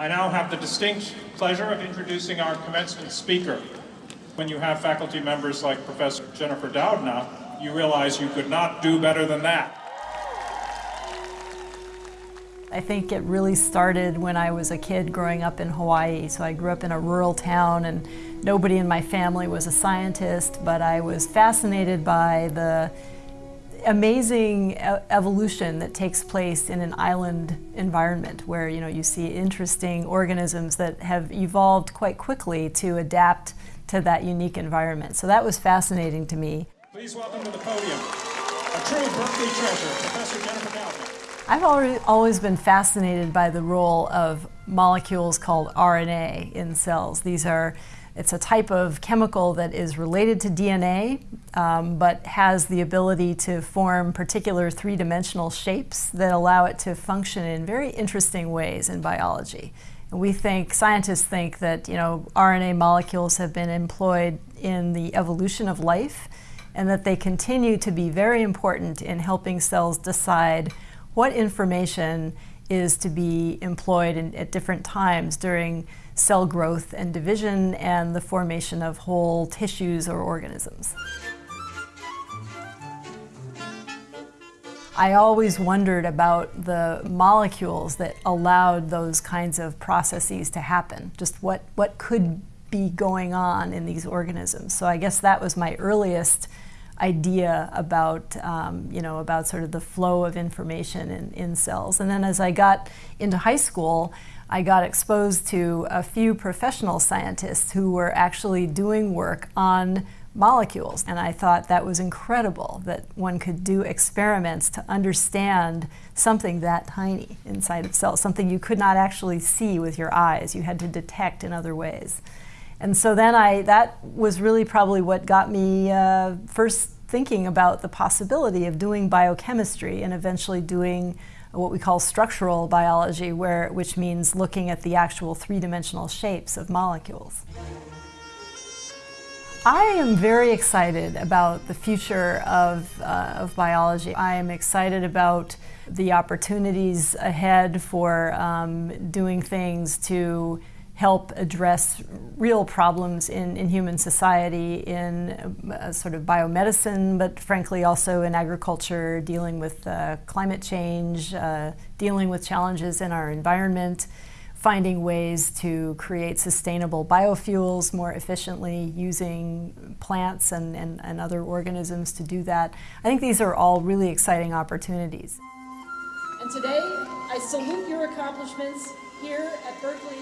I now have the distinct pleasure of introducing our commencement speaker. When you have faculty members like Professor Jennifer Doudna, you realize you could not do better than that. I think it really started when I was a kid growing up in Hawaii. So I grew up in a rural town and nobody in my family was a scientist, but I was fascinated by the amazing evolution that takes place in an island environment where you know you see interesting organisms that have evolved quite quickly to adapt to that unique environment. So that was fascinating to me. Please welcome to the podium a true Berkeley treasure, Professor Jennifer Doudna. I've always been fascinated by the role of molecules called RNA in cells. These are, it's a type of chemical that is related to DNA, um, but has the ability to form particular three-dimensional shapes that allow it to function in very interesting ways in biology. And we think, scientists think that, you know, RNA molecules have been employed in the evolution of life and that they continue to be very important in helping cells decide what information is to be employed in, at different times during cell growth and division and the formation of whole tissues or organisms. I always wondered about the molecules that allowed those kinds of processes to happen, just what, what could be going on in these organisms. So I guess that was my earliest idea about, um, you know, about sort of the flow of information in, in cells. And then as I got into high school, I got exposed to a few professional scientists who were actually doing work on molecules. And I thought that was incredible that one could do experiments to understand something that tiny inside of cells, something you could not actually see with your eyes. You had to detect in other ways. And so then I, that was really probably what got me uh, first thinking about the possibility of doing biochemistry and eventually doing what we call structural biology, where, which means looking at the actual three-dimensional shapes of molecules. I am very excited about the future of, uh, of biology. I am excited about the opportunities ahead for um, doing things to help address real problems in, in human society in uh, sort of biomedicine, but frankly also in agriculture, dealing with uh, climate change, uh, dealing with challenges in our environment, finding ways to create sustainable biofuels more efficiently using plants and, and, and other organisms to do that. I think these are all really exciting opportunities. And today, I salute your accomplishments here at Berkeley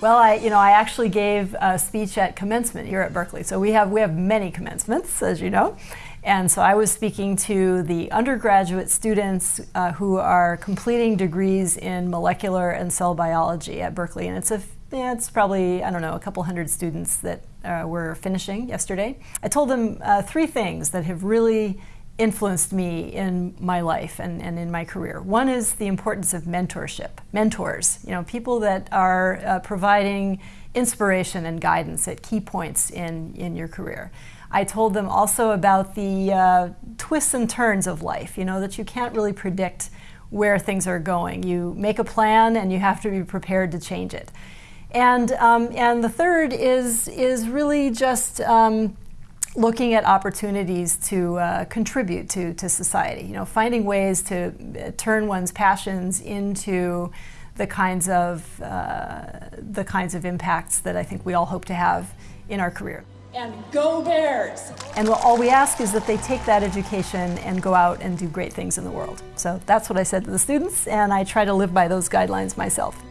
well, I, you know, I actually gave a speech at commencement here at Berkeley. So we have, we have many commencements, as you know. And so I was speaking to the undergraduate students uh, who are completing degrees in molecular and cell biology at Berkeley. And it's a yeah, it's probably, I don't know, a couple hundred students that uh, were finishing yesterday. I told them uh, three things that have really influenced me in my life and, and in my career. One is the importance of mentorship, mentors, you know, people that are uh, providing inspiration and guidance at key points in, in your career. I told them also about the uh, twists and turns of life, you know, that you can't really predict where things are going. You make a plan and you have to be prepared to change it. And, um, and the third is, is really just um, looking at opportunities to uh, contribute to, to society, you know, finding ways to uh, turn one's passions into the kinds of uh, the kinds of impacts that I think we all hope to have in our career. And go Bears! And all we ask is that they take that education and go out and do great things in the world. So that's what I said to the students, and I try to live by those guidelines myself.